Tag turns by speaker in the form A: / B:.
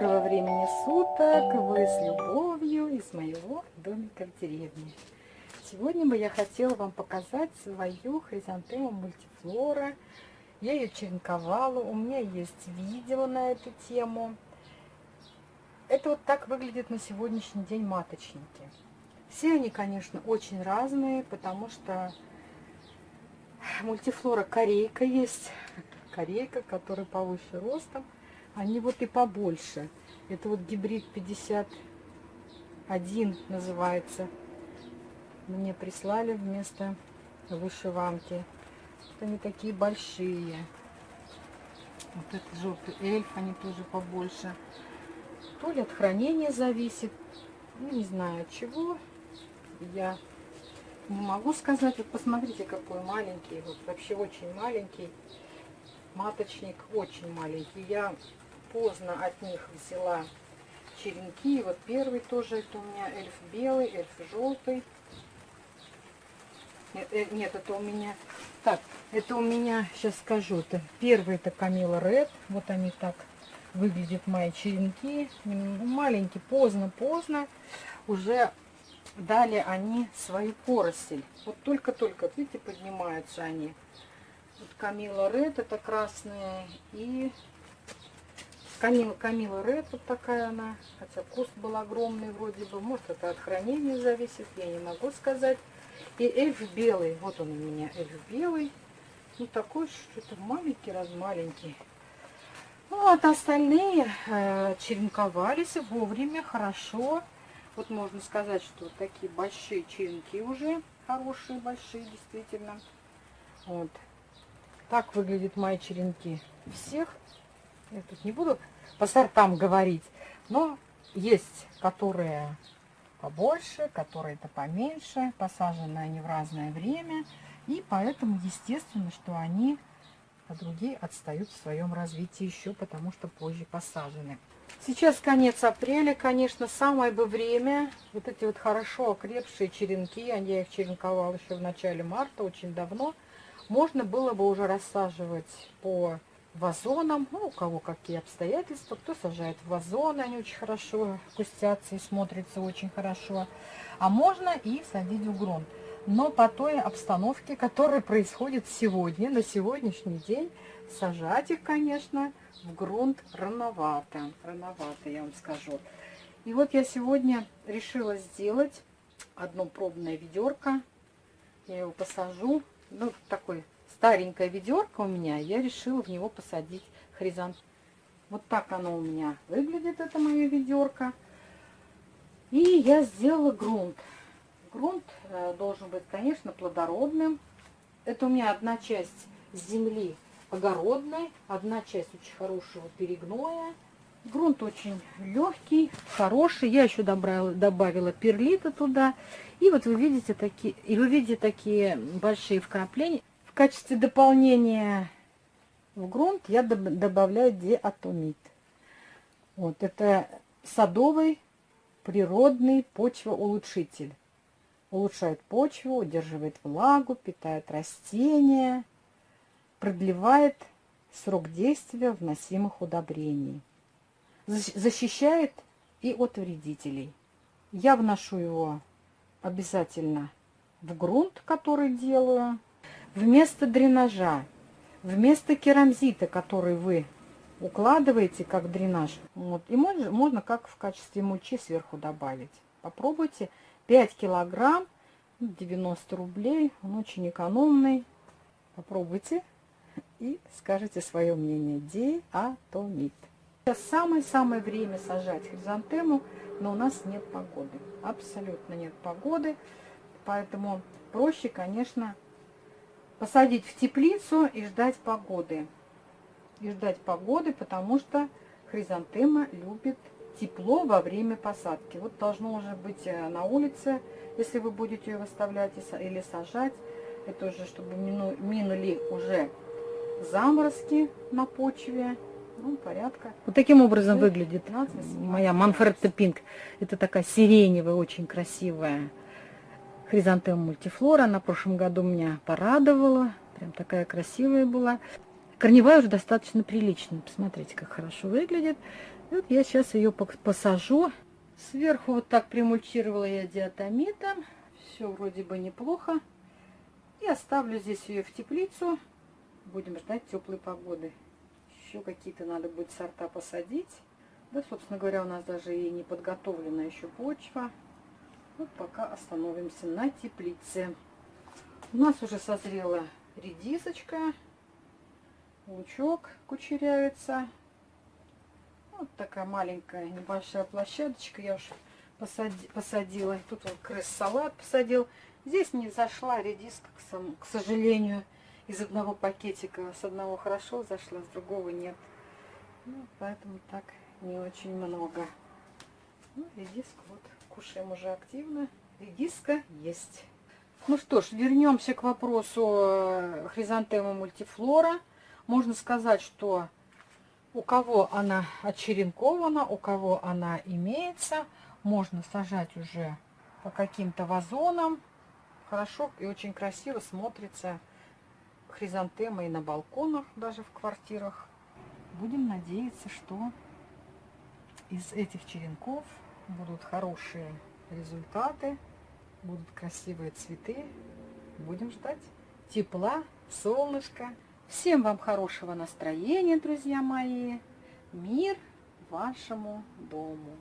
A: Доброго времени суток! Вы с любовью из моего домика в деревне. Сегодня бы я хотела вам показать свою хризантему мультифлора. Я ее черенковала, у меня есть видео на эту тему. Это вот так выглядит на сегодняшний день маточники. Все они, конечно, очень разные, потому что мультифлора корейка есть, корейка, которая повыше ростом, они вот и побольше. Это вот гибрид 51 называется. Мне прислали вместо вышиванки. Вот они такие большие. Вот этот желтый эльф, они тоже побольше. То ли от хранения зависит, ну, не знаю от чего. Я не могу сказать. Вот посмотрите, какой маленький. Вот вообще очень маленький. Маточник очень маленький. Я поздно от них взяла черенки. Вот первый тоже это у меня эльф белый, эльф желтый. Нет, э, нет, это у меня... Так, это у меня, сейчас скажу, это первый это Камила Ред. Вот они так выглядят мои черенки. Маленькие, поздно-поздно. Уже дали они свою поросль. Вот только-только, видите, поднимаются они. Вот Камила Ред, это красные. И Камила, Камила Ред, вот такая она. Хотя куст был огромный вроде бы. Может, это от хранения зависит, я не могу сказать. И эльф белый. Вот он у меня, эльф белый. Ну, такой что-то маленький, раз маленький. Ну, вот остальные э, черенковались вовремя, хорошо. Вот можно сказать, что такие большие черенки уже, хорошие, большие, действительно. Вот. Так выглядят мои черенки. Всех, я тут не буду по сортам говорить, но есть, которые побольше, которые-то поменьше, посажены они в разное время, и поэтому естественно, что они, а другие отстают в своем развитии еще, потому что позже посажены. Сейчас конец апреля, конечно, самое бы время. Вот эти вот хорошо окрепшие черенки, я их черенковала еще в начале марта, очень давно. Можно было бы уже рассаживать по вазонам, ну, у кого какие обстоятельства, кто сажает в вазоны, они очень хорошо кустятся и смотрятся очень хорошо. А можно и садить в грунт. Но по той обстановке, которая происходит сегодня, на сегодняшний день, сажать их, конечно, в грунт рановато. Рановато, я вам скажу. И вот я сегодня решила сделать одно пробное ведерко. Я его посажу. Ну, такой старенькое ведерко у меня. Я решила в него посадить хризант. Вот так оно у меня выглядит, это мое ведерко. И я сделала грунт. Грунт э, должен быть, конечно, плодородным. Это у меня одна часть земли огородной, одна часть очень хорошего перегноя. Грунт очень легкий, хороший. Я еще добавила, добавила перлита туда. И вот вы видите такие, и вы видите такие большие вкрапления. В качестве дополнения в грунт я добавляю диатомит. Вот это садовый природный почвоулучшитель. Улучшает почву, удерживает влагу, питает растения продлевает срок действия вносимых удобрений, защищает и от вредителей. Я вношу его обязательно в грунт, который делаю, вместо дренажа, вместо керамзита, который вы укладываете как дренаж. Вот. И можно, можно как в качестве мульчи сверху добавить. Попробуйте. 5 килограмм, 90 рублей. Он очень экономный. Попробуйте и скажите свое мнение. Диатомит. Сейчас самое-самое время сажать хризантему, но у нас нет погоды. Абсолютно нет погоды. Поэтому проще, конечно, посадить в теплицу и ждать погоды. И ждать погоды, потому что хризантема любит тепло во время посадки. Вот должно уже быть э, на улице, если вы будете ее выставлять или сажать. Это уже, чтобы минули уже заморозки на почве. Ну, порядка. Вот таким образом выглядит моя Манфредта Пинк. Это такая сиреневая, очень красивая хризантема мультифлора. На прошлом году меня порадовала. Прям такая красивая была. Корневая уже достаточно приличная. Посмотрите, как хорошо выглядит. Вот я сейчас ее посажу. Сверху вот так примульчировала я диатомитом. Все вроде бы неплохо. И оставлю здесь ее в теплицу. Будем ждать теплой погоды. Еще какие-то надо будет сорта посадить. Да, собственно говоря, у нас даже и не подготовлена еще почва. Вот пока остановимся на теплице. У нас уже созрела редисочка. Лучок кучеряется. Вот такая маленькая небольшая площадочка. Я уже посади, посадила. Тут вот крыс-салат посадил. Здесь не зашла редиска, к сожалению, из одного пакетика. С одного хорошо зашла, с другого нет. Ну, поэтому так не очень много. Ну, редиска вот кушаем уже активно. Редиска есть. Ну что ж, вернемся к вопросу э, хризантемы мультифлора. Можно сказать, что у кого она очеренкована, у кого она имеется, можно сажать уже по каким-то вазонам. Хорошо и очень красиво смотрится хризантемы и на балконах, даже в квартирах. Будем надеяться, что из этих черенков будут хорошие результаты, будут красивые цветы. Будем ждать тепла, солнышка. Всем вам хорошего настроения, друзья мои. Мир вашему дому.